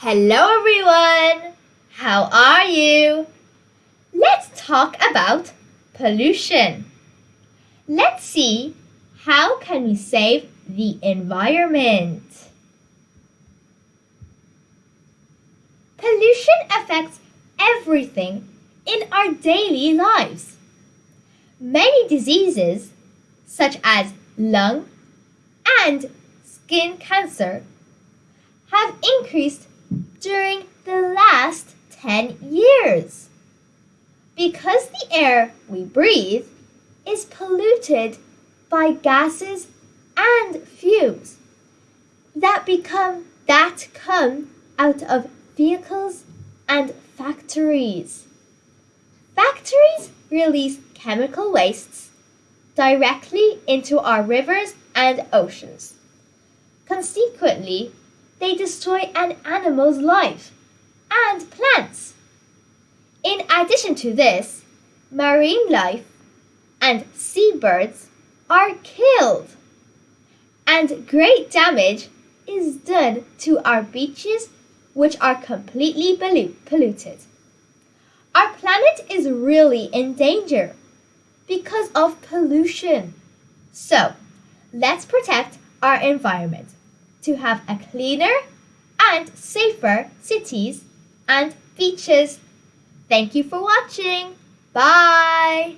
Hello everyone! How are you? Let's talk about pollution. Let's see how can we save the environment. Pollution affects everything in our daily lives. Many diseases such as lung and skin cancer have increased during the last 10 years. Because the air we breathe is polluted by gases and fumes that become that come out of vehicles and factories. Factories release chemical wastes directly into our rivers and oceans. Consequently, they destroy an animal's life and plants. In addition to this, marine life and seabirds are killed. And great damage is done to our beaches, which are completely polluted. Our planet is really in danger because of pollution. So, let's protect our environment to have a cleaner and safer cities and beaches. Thank you for watching. Bye.